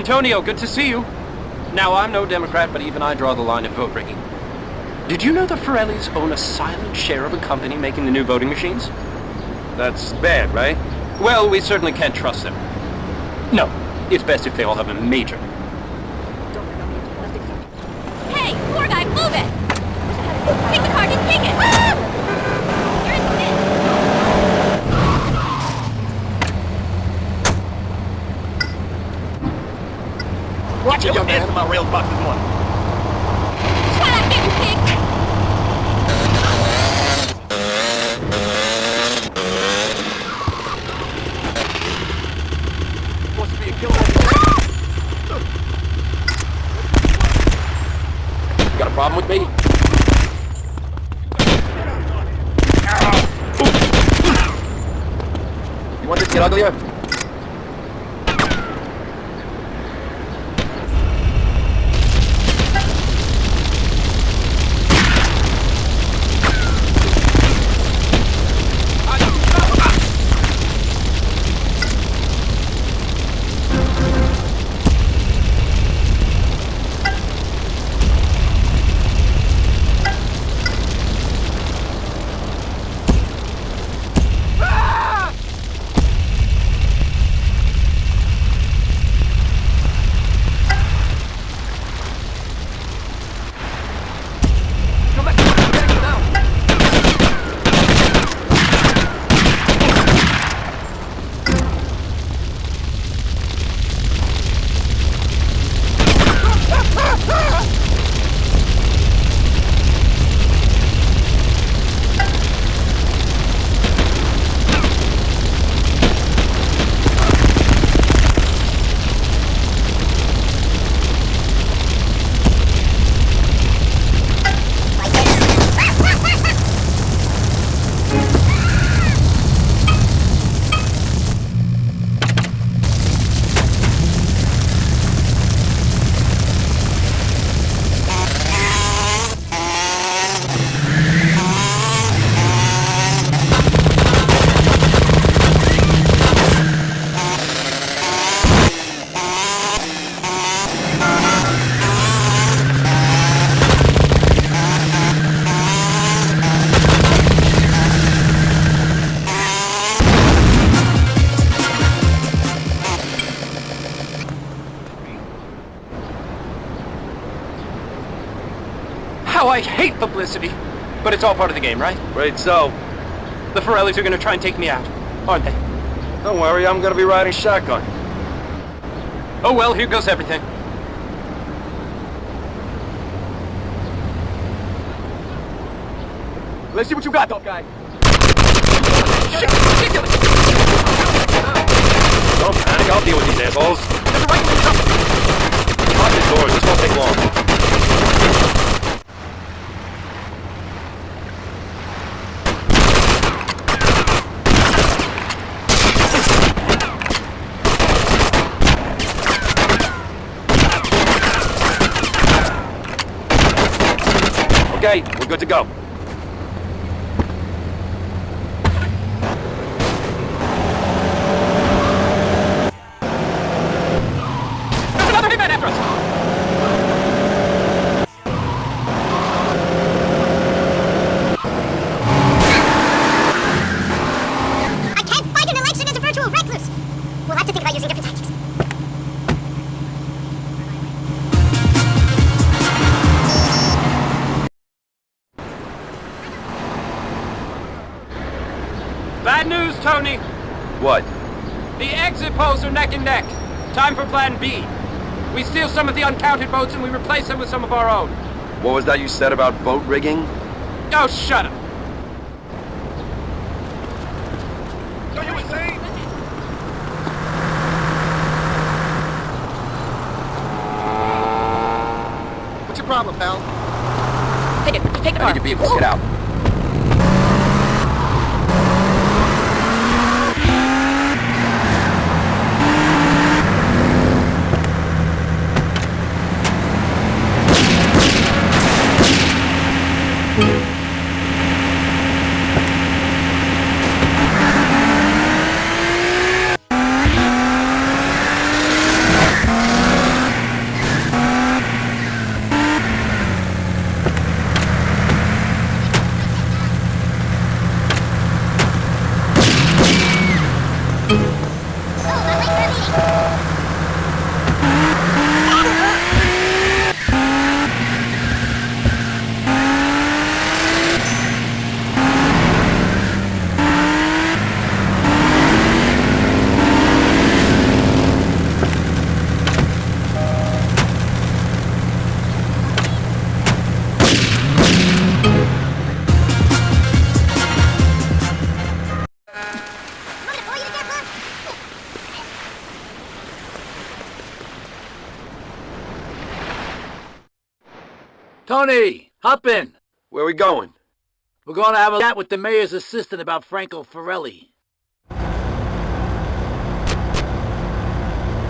Antonio, good to see you. Now, I'm no Democrat, but even I draw the line at vote rigging. Did you know the Forellis own a silent share of a company making the new voting machines? That's bad, right? Well, we certainly can't trust them. No, it's best if they all have a major. Hey, poor guy, move it! Take the car, just take it! Ah! You're in the pit. Man. my rail boxes one. Shut up, pig! To be a killer. Got a problem with me? You want this to get uglier? I hate publicity! But it's all part of the game, right? Right, so. The Forellis are gonna try and take me out, aren't they? Don't worry, I'm gonna be riding shotgun. Oh well, here goes everything. Let's see what you got, tough guy. Don't panic, I'll deal with these assholes. Lock the doors, this won't take long. Okay, we're good to go. Poles are neck and neck. Time for plan B. We steal some of the uncounted boats and we replace them with some of our own. What was that you said about boat rigging? Oh, shut up! So you were? What's your problem, pal? Take it, take the I need to be able to get out. Tony, hop in. Where we going? We're going to have a chat with the mayor's assistant about Franco Forelli.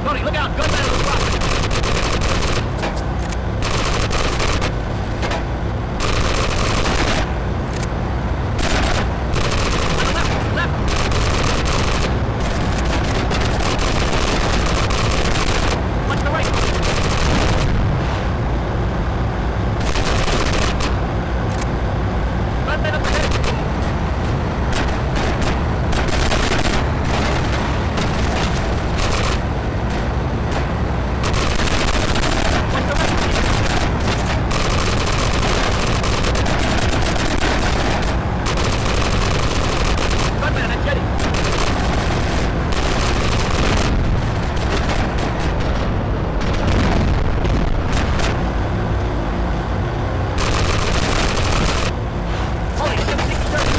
Tony, look out! Gunman on the property! Left, left! Watch the right! Gunman up ahead! Watch the right! Gunman at jetty! Holy shit, Secret Service!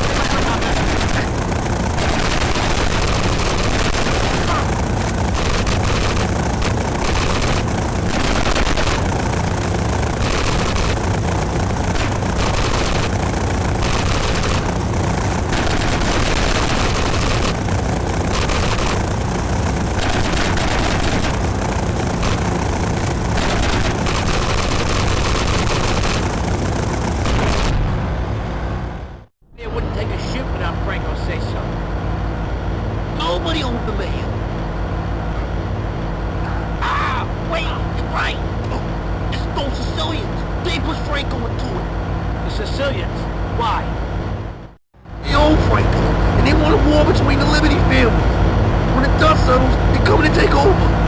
It wouldn't take a shit without Franco say so. Nobody owns the mayor. Ah, wait, you're right. Oh, it's Sicilians. They pushed Franco into it. The Sicilians. Why? They own Franco, and they want a war between the Liberty families. When the dust settles, they're coming to take over.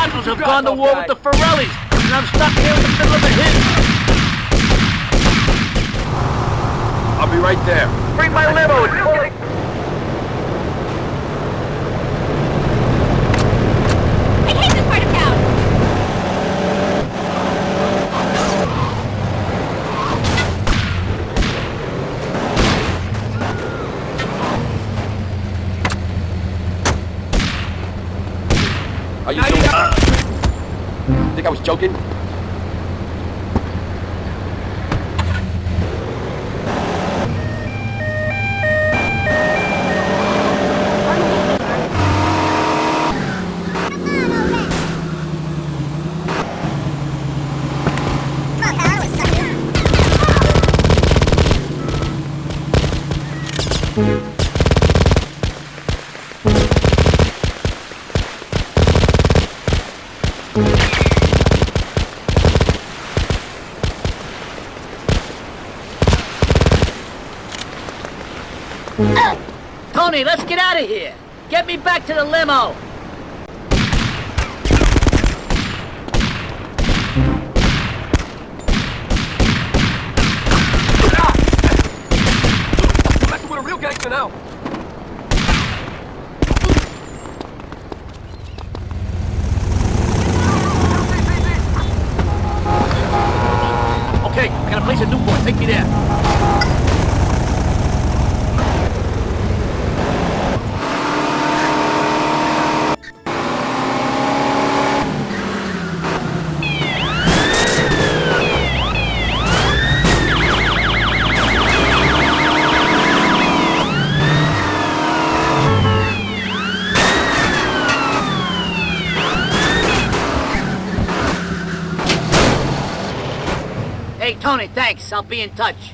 Santanos have gone to war with the Forellis, and I'm stuck here in the middle of a hit. I'll be right there. Bring my limo, it's full Tony, let's get out of here. Get me back to the limo. Got a place in Newport. Take me there. Tony, thanks. I'll be in touch.